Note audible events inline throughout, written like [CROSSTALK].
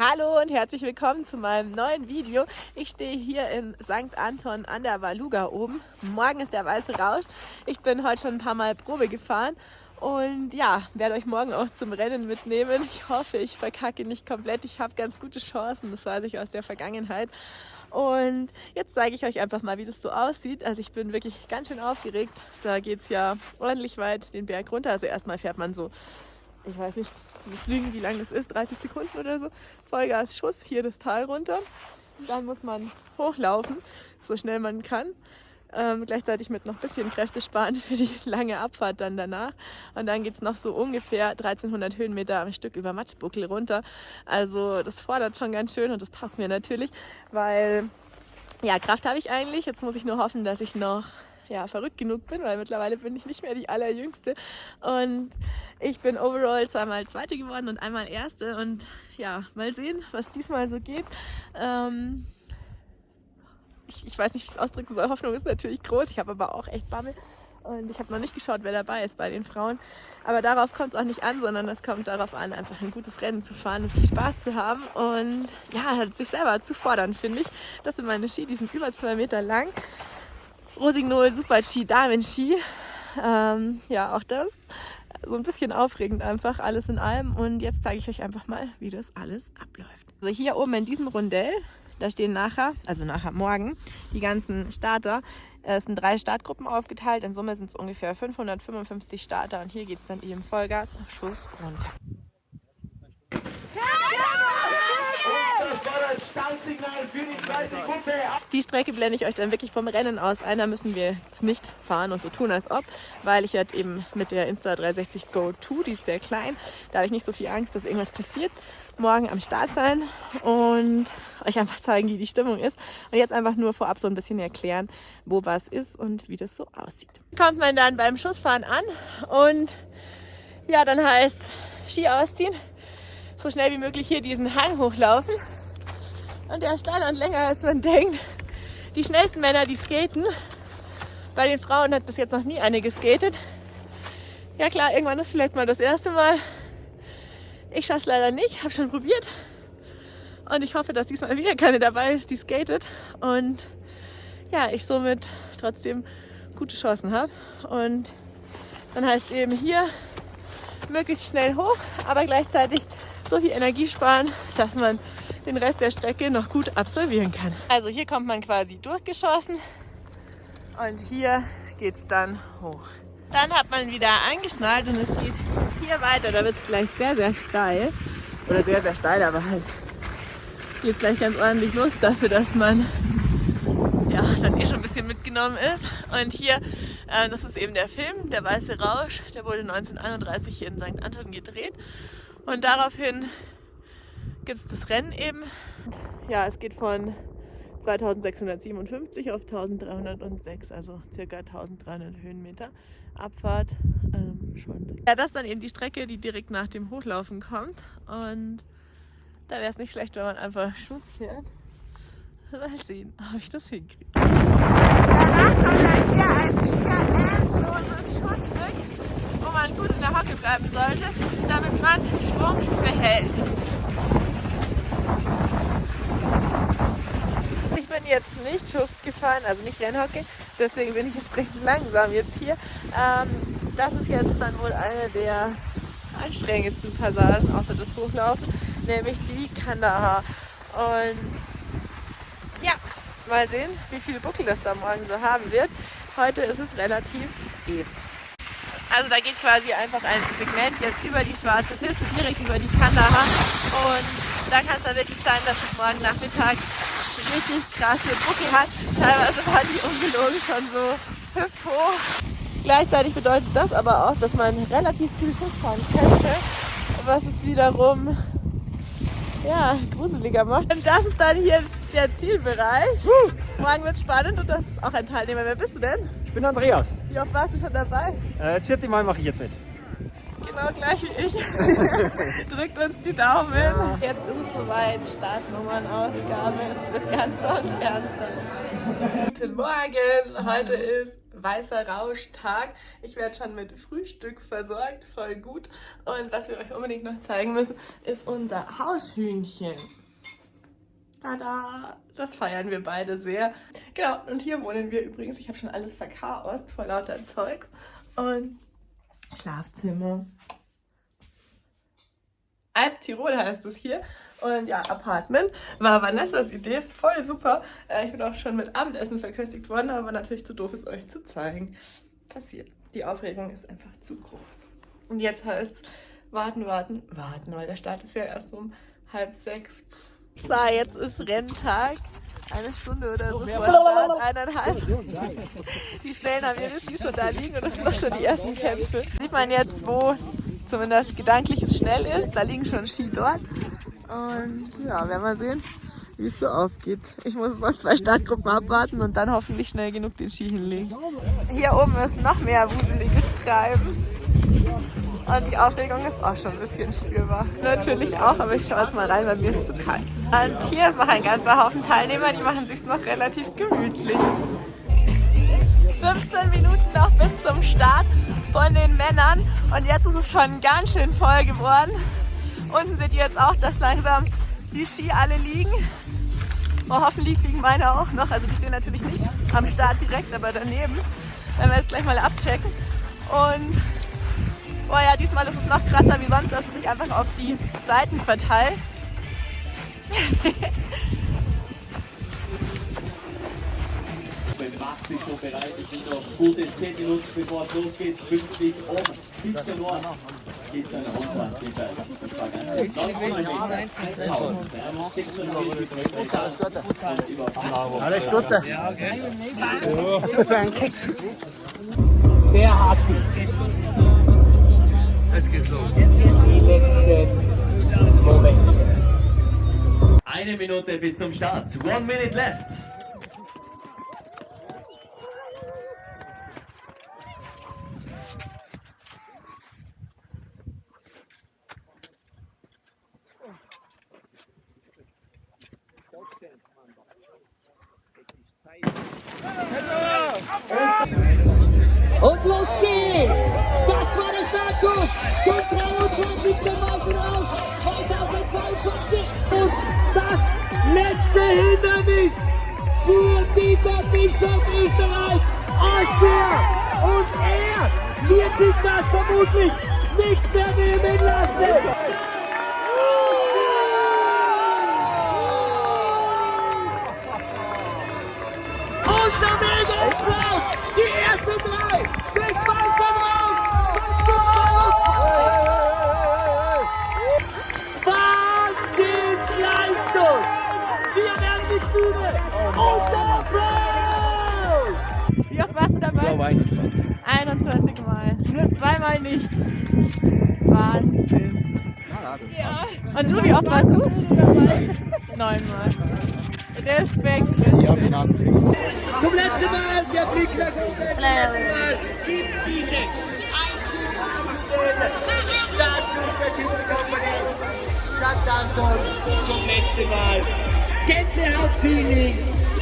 Hallo und herzlich willkommen zu meinem neuen Video. Ich stehe hier in St. Anton an der Valuga oben. Morgen ist der weiße Rausch. Ich bin heute schon ein paar Mal Probe gefahren und ja, werde euch morgen auch zum Rennen mitnehmen. Ich hoffe, ich verkacke nicht komplett. Ich habe ganz gute Chancen, das weiß ich aus der Vergangenheit. Und jetzt zeige ich euch einfach mal, wie das so aussieht. Also ich bin wirklich ganz schön aufgeregt. Da geht es ja ordentlich weit den Berg runter. Also erstmal fährt man so ich weiß nicht, muss lügen, wie lang das ist, 30 Sekunden oder so. Vollgas Schuss, hier das Tal runter. Dann muss man hochlaufen, so schnell man kann. Ähm, gleichzeitig mit noch ein bisschen Kräfte sparen für die [LAUGHS] lange Abfahrt dann danach. Und dann geht es noch so ungefähr 1300 Höhenmeter am Stück über Matschbuckel runter. Also das fordert schon ganz schön und das taugt mir natürlich, weil ja, Kraft habe ich eigentlich. Jetzt muss ich nur hoffen, dass ich noch ja, verrückt genug bin, weil mittlerweile bin ich nicht mehr die allerjüngste. Und ich bin overall zweimal Zweite geworden und einmal Erste. Und ja, mal sehen, was diesmal so geht. Ähm, ich, ich weiß nicht, wie ich es ausdrücken soll. Hoffnung ist natürlich groß. Ich habe aber auch echt Bammel. Und ich habe noch nicht geschaut, wer dabei ist bei den Frauen. Aber darauf kommt es auch nicht an, sondern es kommt darauf an, einfach ein gutes Rennen zu fahren und viel Spaß zu haben. Und ja, sich selber zu fordern, finde ich. Das sind meine Ski, die sind über zwei Meter lang. Rosignol Super Ski, Damen Ski. Ähm, ja, auch das. So ein bisschen aufregend einfach, alles in allem. Und jetzt zeige ich euch einfach mal, wie das alles abläuft. Also hier oben in diesem Rundell, da stehen nachher, also nachher morgen, die ganzen Starter. Es sind drei Startgruppen aufgeteilt. In Summe sind es ungefähr 555 Starter. Und hier geht es dann eben Vollgas und Schuss runter. Die Strecke blende ich euch dann wirklich vom Rennen aus ein. Da müssen wir jetzt nicht fahren und so tun, als ob, weil ich halt eben mit der Insta360 Go 2, die ist sehr klein, da habe ich nicht so viel Angst, dass irgendwas passiert, morgen am Start sein und euch einfach zeigen, wie die Stimmung ist. Und jetzt einfach nur vorab so ein bisschen erklären, wo was ist und wie das so aussieht. Kommt man dann beim Schussfahren an und ja, dann heißt Ski ausziehen, so schnell wie möglich hier diesen Hang hochlaufen und der ist steiler und länger, als man denkt. Die schnellsten Männer, die skaten. Bei den Frauen hat bis jetzt noch nie eine geskatet. Ja klar, irgendwann ist vielleicht mal das erste Mal. Ich schaffe es leider nicht, habe schon probiert. Und ich hoffe, dass diesmal wieder keine dabei ist, die skatet. Und ja, ich somit trotzdem gute Chancen habe. Und dann heißt eben hier möglichst schnell hoch, aber gleichzeitig so viel Energie sparen, dass man den Rest der Strecke noch gut absolvieren kann. Also hier kommt man quasi durchgeschossen und hier geht es dann hoch. Dann hat man wieder angeschnallt und es geht hier weiter. Da wird es gleich sehr, sehr steil. Oder sehr, sehr steil, aber halt geht gleich ganz ordentlich los dafür, dass man ja, dann eh schon ein bisschen mitgenommen ist. Und hier, äh, das ist eben der Film, der Weiße Rausch. Der wurde 1931 hier in St. Anton gedreht. Und daraufhin gibt es das Rennen eben. Ja, es geht von 2657 auf 1306, also circa 1300 Höhenmeter Abfahrt. Ähm, schon. Ja, das ist dann eben die Strecke, die direkt nach dem Hochlaufen kommt. Und da wäre es nicht schlecht, wenn man einfach Schuss fährt. Mal sehen, ob ich das hinkriege. Danach kommt dann hier ein schier endloses Schussstück, wo man gut in der Hocke bleiben sollte, damit man Schwung behält. Ich bin jetzt nicht Schuss gefahren, also nicht Rennhocke, deswegen bin ich entsprechend langsam jetzt hier. Ähm, das ist jetzt dann wohl eine der anstrengendsten Passagen außer das Hochlaufen, nämlich die Kandahar. Und ja, mal sehen, wie viele Buckel das da morgen so haben wird. Heute ist es relativ eben. Also da geht quasi einfach ein Segment jetzt über die schwarze Piste, direkt über die Kandahar. Und da kann es dann wirklich sein, dass es morgen Nachmittag richtig krasse Buckel hat. Teilweise war die ungelogen schon so hüfthoch. Gleichzeitig bedeutet das aber auch, dass man relativ viel Schuss fahren könnte, was es wiederum ja, gruseliger macht. Und das ist dann hier der Zielbereich. Morgen wird spannend und das ist auch ein Teilnehmer. Wer bist du denn? Ich bin Andreas. Wie oft warst du schon dabei? Äh, das vierte Mal mache ich jetzt mit genau gleich wie ich. [LAUGHS] Drückt uns die Daumen. Ja. Jetzt ist es soweit, Startnummernausgabe. Es wird ganz doll ernster. Guten Morgen, heute ist weißer Rauschtag. Ich werde schon mit Frühstück versorgt, voll gut. Und was wir euch unbedingt noch zeigen müssen, ist unser Haushühnchen. Tada! Das feiern wir beide sehr. Genau, und hier wohnen wir übrigens. Ich habe schon alles verchaost vor lauter Zeugs. Und Schlafzimmer. Alp Tirol heißt es hier. Und ja, Apartment war Vanessas Idee, ist voll super. Äh, ich bin auch schon mit Abendessen verköstigt worden, aber natürlich zu doof, es euch zu zeigen. Passiert. Die Aufregung ist einfach zu groß. Und jetzt heißt es warten, warten, warten, weil der Start ist ja erst um halb sechs. So, jetzt ist Renntag. Eine Stunde oder so vor eineinhalb. Die Schnellen haben ihre Ski schon da liegen und das sind doch schon die ersten Kämpfe. Sieht man jetzt, wo zumindest gedanklich es schnell ist. Da liegen schon Ski dort. Und ja, werden wir sehen, wie es so aufgeht. Ich muss noch zwei Startgruppen abwarten und dann hoffentlich schnell genug den Ski hinlegen. Hier oben ist noch mehr wuseliges Treiben. Und die Aufregung ist auch schon ein bisschen spürbar. Natürlich auch, aber ich schaue jetzt mal rein, weil mir ist zu kalt. Und hier ist noch ein ganzer Haufen Teilnehmer, die machen sich noch relativ gemütlich. 15 Minuten noch bis zum Start von den Männern und jetzt ist es schon ganz schön voll geworden. Unten seht ihr jetzt auch, dass langsam die Ski alle liegen. Oh, hoffentlich liegen meine auch noch. Also die stehen natürlich nicht am Start direkt, aber daneben. Werden wir jetzt gleich mal abchecken. Und oh ja, diesmal ist es noch krasser wie sonst, dass es sich einfach auf die Seiten verteilt. [LAUGHS] schon bereit. Es sind noch gute 10 Minuten bevor es losgeht. 50 um 17 Uhr geht es dann runter. Alles Gute. Ja, okay. Danke. Der hat es. Jetzt geht's los. Die letzten Momente. Eine Minute bis zum Start. One minute left. Und los geht's! Das war der Startschuss zum 23. Meisterrausch 2022. Und das letzte Hindernis für dieser Bischof Österreich, Austria. Und er wird sich das vermutlich nicht mehr nehmen lassen. 21. 21 Mal. Nur zweimal nicht. Wahnsinn. Ja. Und du, wie oft warst du? Neunmal. Respekt, Ja, Respekt. Zum letzten Mal der Blick nach oben. Zum letzten Mal gibt diese einzigartigen Statue der Titel Company. St. Anton zum letzten Mal. Gänsehaut-Feeling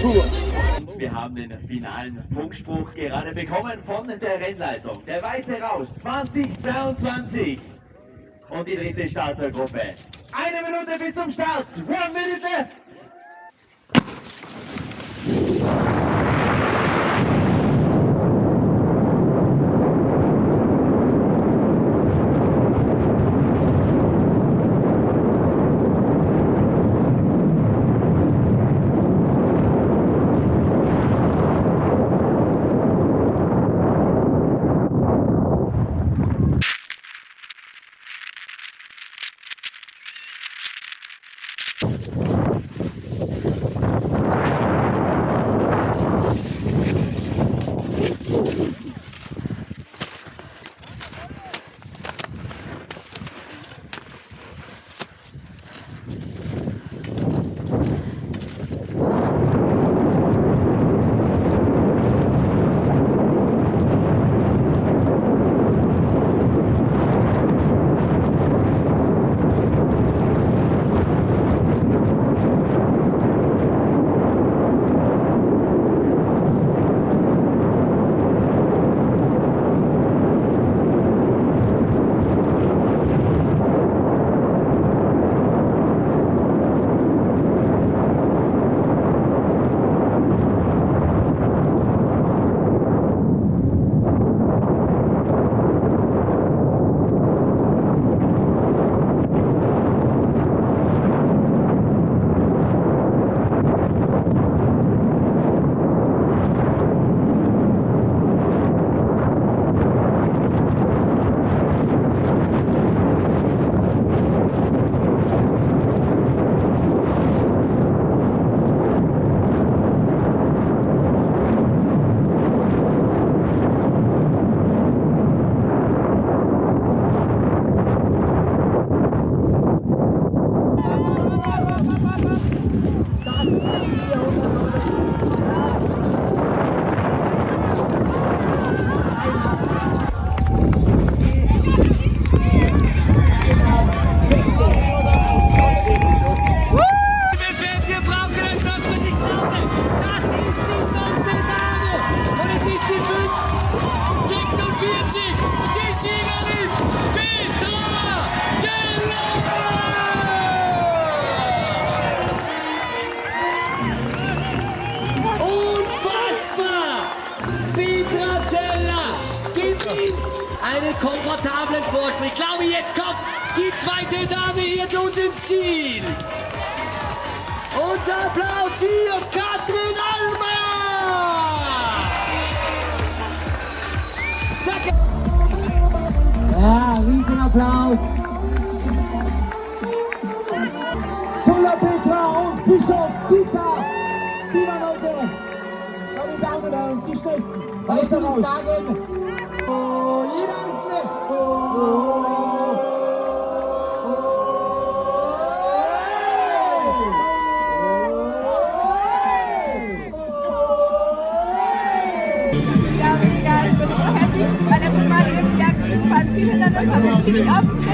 pur. Und wir haben den finalen Funkspruch gerade bekommen von der Rennleitung. Der Weiße Rausch 2022. Und die dritte Startergruppe. Eine Minute bis zum Start. One minute left. go, go, go. Unser Applaus für Katrin Almer! Ja, Riesenapplaus. Zulla Petra und Bischof Dieter. Die waren heute bei den Damen ein, die schnellsten. Weißer Rausch. sagen, oh, jeder Ja, mega. Ich bin